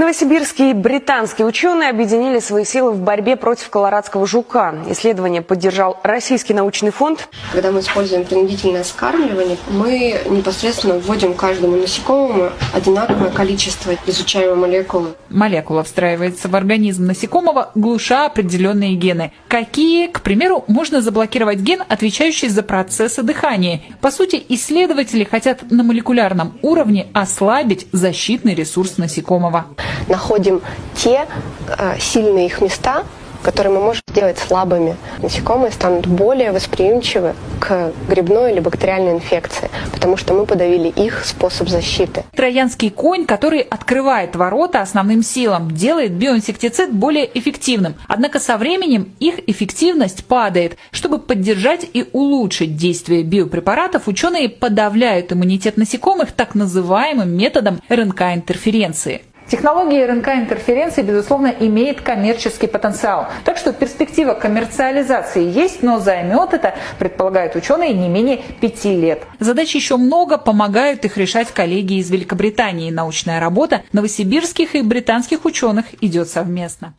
Новосибирские и британские ученые объединили свои силы в борьбе против колорадского жука. Исследование поддержал Российский научный фонд. Когда мы используем принудительное скармливание, мы непосредственно вводим каждому насекомому одинаковое количество изучаемой молекулы. Молекула встраивается в организм насекомого, глуша определенные гены. Какие, к примеру, можно заблокировать ген, отвечающий за процессы дыхания. По сути, исследователи хотят на молекулярном уровне ослабить защитный ресурс насекомого находим те э, сильные их места, которые мы можем сделать слабыми. Насекомые станут более восприимчивы к грибной или бактериальной инфекции, потому что мы подавили их способ защиты. Троянский конь, который открывает ворота основным силам, делает биоинсектицид более эффективным. Однако со временем их эффективность падает. Чтобы поддержать и улучшить действие биопрепаратов, ученые подавляют иммунитет насекомых так называемым методом РНК-интерференции. Технология РНК-интерференции, безусловно, имеет коммерческий потенциал. Так что перспектива коммерциализации есть, но займет это, предполагают ученые, не менее пяти лет. Задач еще много, помогают их решать коллеги из Великобритании. Научная работа новосибирских и британских ученых идет совместно.